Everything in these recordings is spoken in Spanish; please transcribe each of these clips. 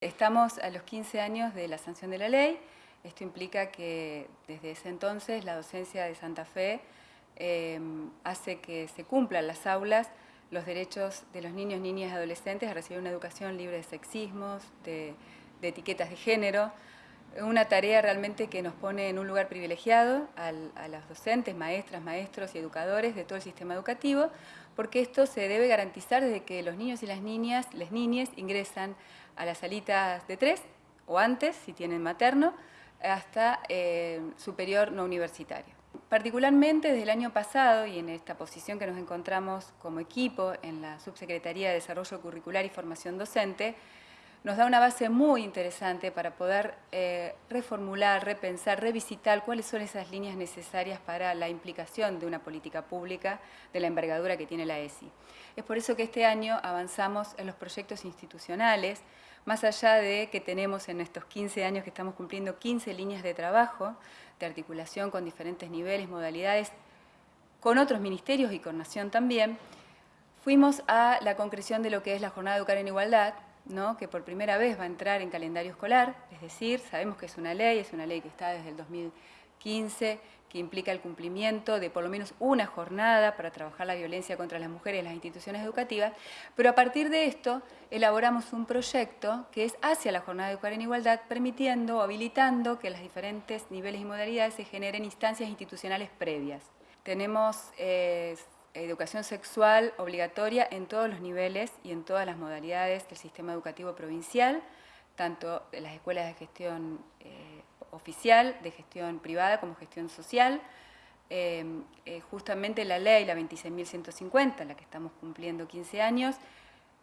Estamos a los 15 años de la sanción de la ley. Esto implica que desde ese entonces la docencia de Santa Fe em, hace que se cumplan las aulas los derechos de los niños, niñas y adolescentes a recibir una educación libre de sexismos, de, etiquetas de género, una tarea realmente que nos pone en un lugar privilegiado a los docentes, maestras, maestros y educadores de todo el sistema educativo, porque esto se debe garantizar desde que los niños y las niñas, las niñas ingresan a las salitas de tres o antes, si tienen materno, hasta eh, superior no universitario. Particularmente desde el año pasado y en esta posición que nos encontramos como equipo en la Subsecretaría de Desarrollo Curricular y Formación Docente, nos da una base muy interesante para poder eh, reformular, repensar, revisitar cuáles son esas líneas necesarias para la implicación de una política pública de la envergadura que tiene la ESI. Es por eso que este año avanzamos en los proyectos institucionales, más allá de que tenemos en estos 15 años que estamos cumpliendo 15 líneas de trabajo, de articulación con diferentes niveles, modalidades, con otros ministerios y con Nación también, fuimos a la concreción de lo que es la Jornada de Educar en Igualdad, que por primera vez va a entrar en calendario escolar, es decir, sabemos que es una ley, es una ley que está desde el 2015, que implica el cumplimiento de por lo menos una jornada para trabajar la violencia contra las mujeres en las instituciones educativas, pero a partir de esto elaboramos un proyecto que es hacia la jornada de educar en igualdad, permitiendo o habilitando que los diferentes niveles y modalidades se generen instancias institucionales previas. Tenemos eh, educación sexual obligatoria en todos los niveles y en todas las modalidades del sistema educativo provincial, tanto en las escuelas de gestión eh, oficial, de gestión privada como gestión social. Eh, eh, justamente la ley, la 26.150, la que estamos cumpliendo 15 años,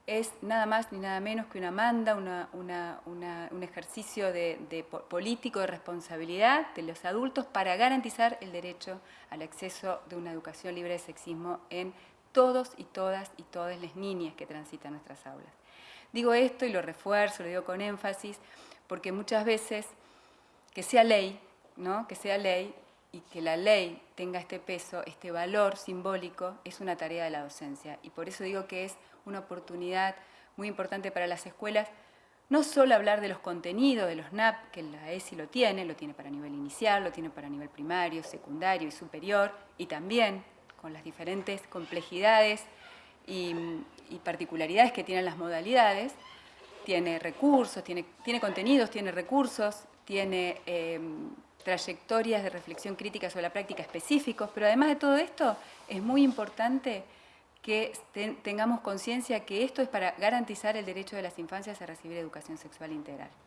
es nada más ni nada menos que una manda, un ejercicio de, político de responsabilidad de los adultos para garantizar el derecho al acceso de una educación libre de sexismo en todos y todas y todas las niñas que transitan nuestras aulas. Digo esto y lo refuerzo, lo digo con énfasis, porque muchas veces que sea ley, ¿no? que sea ley y que la ley tenga este peso, este valor simbólico, es una tarea de la docencia. Y por eso digo que es una oportunidad muy importante para las escuelas, no solo hablar de los contenidos de los NAP, que la ESI lo tiene, lo tiene para nivel inicial, lo tiene para nivel primario, secundario y superior, y también con las diferentes complejidades y, particularidades que tienen las modalidades, tiene recursos, tiene, tiene contenidos, tiene recursos, tiene em, trayectorias de reflexión crítica sobre la práctica específicos, pero además de todo esto es muy importante que tengamos conciencia que esto es para garantizar el derecho de las infancias a recibir educación sexual integral.